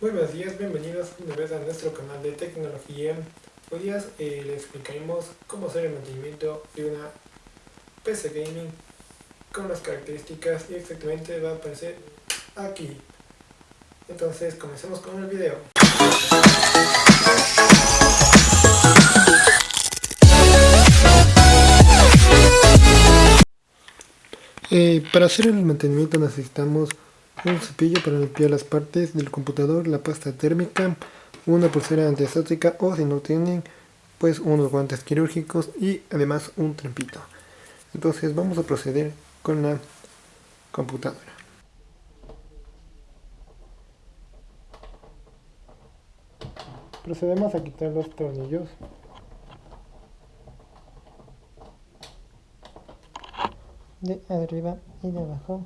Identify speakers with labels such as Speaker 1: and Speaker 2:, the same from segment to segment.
Speaker 1: Muy buenos días, bienvenidos una vez a nuestro canal de tecnología. Hoy día eh, les explicaremos cómo hacer el mantenimiento de una PC Gaming con las características y exactamente va a aparecer aquí. Entonces comencemos con el video. Eh, para hacer el mantenimiento necesitamos un cepillo para limpiar las partes del computador, la pasta térmica, una pulsera antiestática o si no tienen, pues unos guantes quirúrgicos y además un trampito. Entonces vamos a proceder con la computadora. Procedemos a quitar los tornillos. De arriba y de abajo.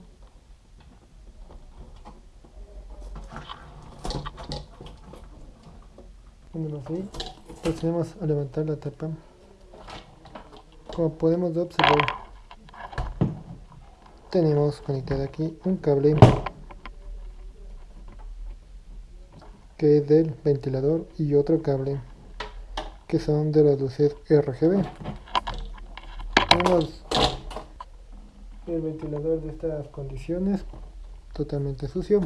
Speaker 1: Así. Procedemos a levantar la tapa. Como podemos observar tenemos conectado aquí un cable que es del ventilador y otro cable que son de las luces RGB tenemos el ventilador de estas condiciones totalmente sucio.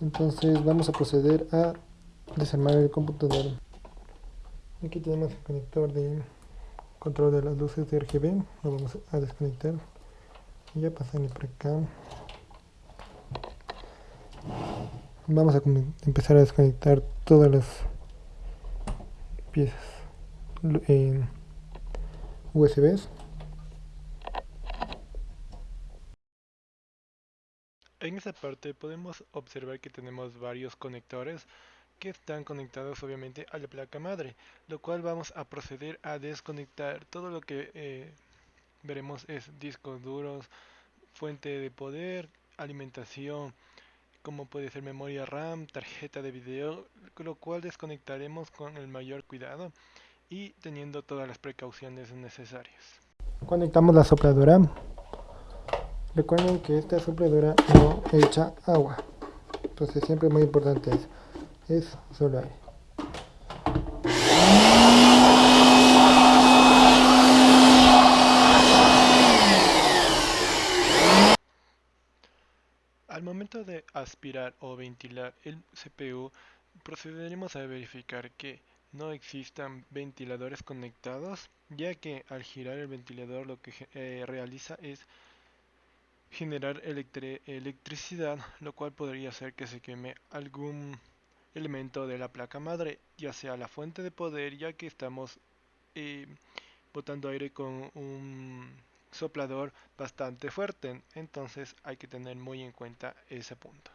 Speaker 1: Entonces vamos a proceder a desarmar el computador. Aquí tenemos el conector de control de las luces de RGB lo vamos a desconectar. Y ya pasarle por acá. Vamos a empezar a desconectar todas las piezas en USBs
Speaker 2: En esta parte podemos observar que tenemos varios conectores que están conectados obviamente a la placa madre, lo cual vamos a proceder a desconectar todo lo que eh, veremos es discos duros, fuente de poder, alimentación, como puede ser memoria RAM, tarjeta de video, lo cual desconectaremos con el mayor cuidado y teniendo todas las precauciones necesarias.
Speaker 1: Conectamos la sopladora. Recuerden que esta sopladora no echa agua. Entonces siempre muy importante eso es solo
Speaker 2: Al momento de aspirar o ventilar el CPU, procederemos a verificar que no existan ventiladores conectados, ya que al girar el ventilador lo que eh, realiza es generar electricidad, lo cual podría hacer que se queme algún elemento de la placa madre, ya sea la fuente de poder, ya que estamos eh, botando aire con un soplador bastante fuerte, entonces hay que tener muy en cuenta ese punto.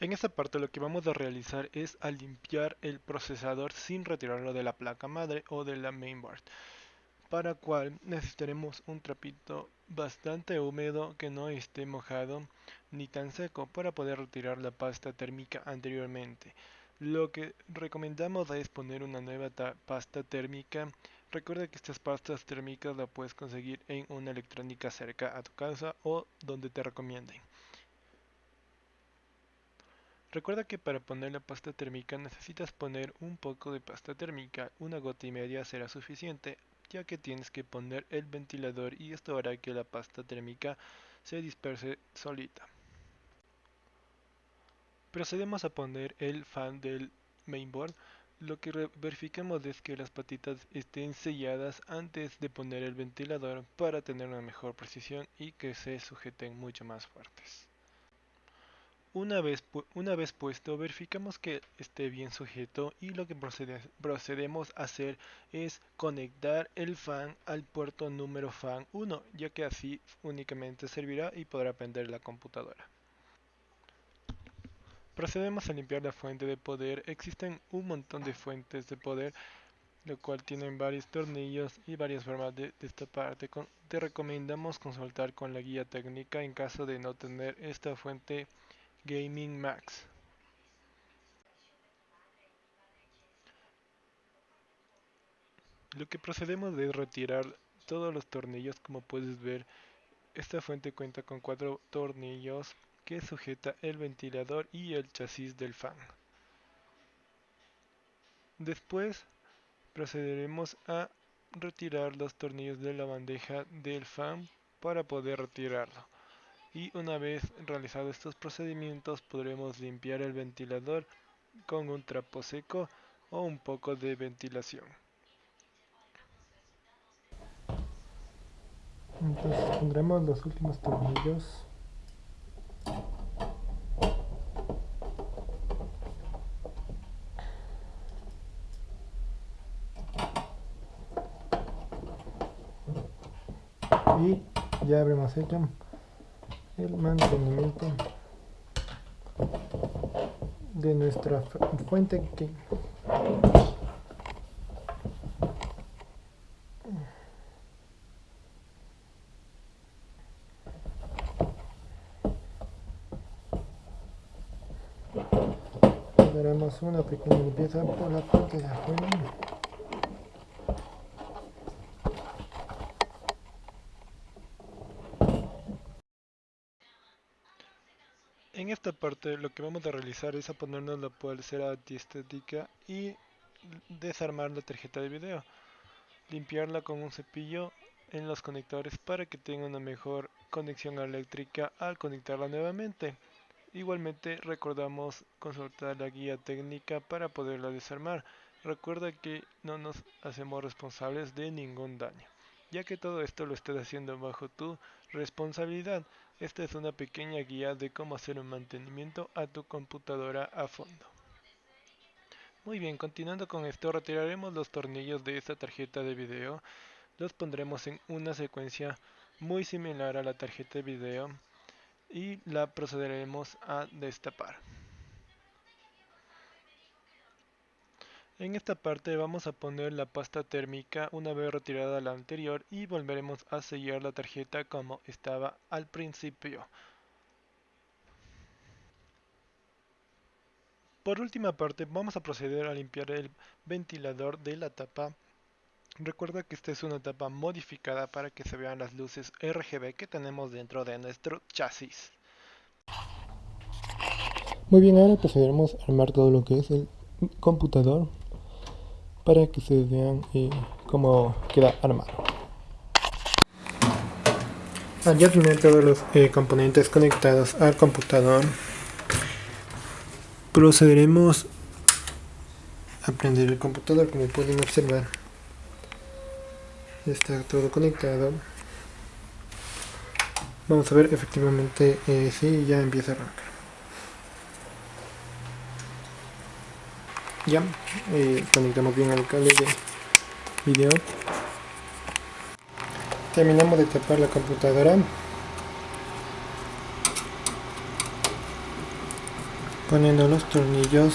Speaker 2: En esta parte lo que vamos a realizar es a limpiar el procesador sin retirarlo de la placa madre o de la mainboard para cual necesitaremos un trapito bastante húmedo que no esté mojado ni tan seco para poder retirar la pasta térmica anteriormente. Lo que recomendamos es poner una nueva pasta térmica. Recuerda que estas pastas térmicas las puedes conseguir en una electrónica cerca a tu casa o donde te recomienden. Recuerda que para poner la pasta térmica necesitas poner un poco de pasta térmica, una gota y media será suficiente, ya que tienes que poner el ventilador y esto hará que la pasta térmica se disperse solita. Procedemos a poner el fan del mainboard. Lo que verificamos es que las patitas estén selladas antes de poner el ventilador para tener una mejor precisión y que se sujeten mucho más fuertes. Una vez, una vez puesto, verificamos que esté bien sujeto y lo que procedemos a hacer es conectar el fan al puerto número fan 1, ya que así únicamente servirá y podrá prender la computadora. Procedemos a limpiar la fuente de poder. Existen un montón de fuentes de poder, lo cual tienen varios tornillos y varias formas de parte. Te recomendamos consultar con la guía técnica en caso de no tener esta fuente Gaming Max. Lo que procedemos es retirar todos los tornillos como puedes ver esta fuente cuenta con cuatro tornillos que sujeta el ventilador y el chasis del fan. Después procederemos a retirar los tornillos de la bandeja del fan para poder retirarlo y una vez realizados estos procedimientos podremos limpiar el ventilador con un trapo seco o un poco de ventilación.
Speaker 1: Entonces pondremos los últimos tornillos y ya habremos hecho el mantenimiento de nuestra fuente que daremos una pequeña limpieza por la parte de afuera
Speaker 2: En esta parte lo que vamos a realizar es a ponernos la pulsera antiestética y desarmar la tarjeta de video. Limpiarla con un cepillo en los conectores para que tenga una mejor conexión eléctrica al conectarla nuevamente. Igualmente recordamos consultar la guía técnica para poderla desarmar. Recuerda que no nos hacemos responsables de ningún daño, ya que todo esto lo estás haciendo bajo tu responsabilidad. Esta es una pequeña guía de cómo hacer un mantenimiento a tu computadora a fondo. Muy bien, continuando con esto, retiraremos los tornillos de esta tarjeta de video. Los pondremos en una secuencia muy similar a la tarjeta de video y la procederemos a destapar. En esta parte vamos a poner la pasta térmica una vez retirada la anterior y volveremos a sellar la tarjeta como estaba al principio. Por última parte vamos a proceder a limpiar el ventilador de la tapa. Recuerda que esta es una tapa modificada para que se vean las luces RGB que tenemos dentro de nuestro chasis.
Speaker 1: Muy bien, ahora procederemos a armar todo lo que es el computador para que se vean eh, cómo queda armado. Al ya tener todos los eh, componentes conectados al computador, procederemos a prender el computador como pueden observar. Está todo conectado. Vamos a ver efectivamente eh, si ya empieza a arrancar. Ya eh, conectamos bien al cable de video. Terminamos de tapar la computadora. Poniendo los tornillos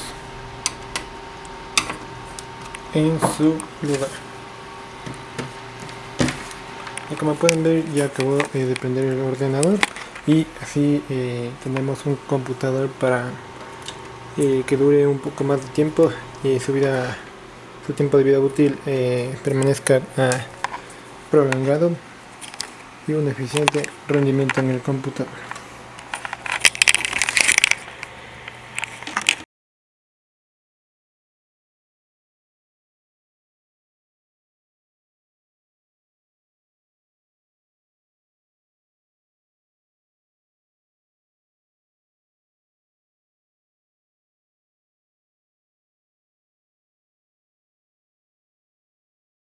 Speaker 1: en su lugar. Y como pueden ver ya acabó eh, de prender el ordenador. Y así eh, tenemos un computador para que dure un poco más de tiempo y su vida su tiempo de vida útil eh, permanezca ah, prolongado y un eficiente rendimiento en el computador